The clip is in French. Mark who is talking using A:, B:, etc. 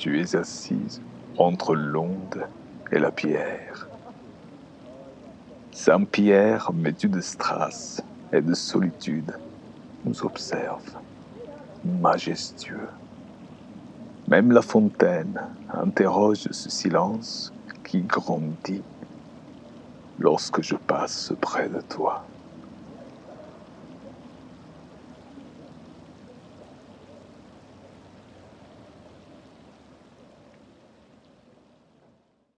A: Tu es assise entre l'onde et la pierre. Saint-Pierre, vêtu de strass et de solitude, nous observe, majestueux. Même la fontaine interroge ce silence qui grandit lorsque je passe près de toi.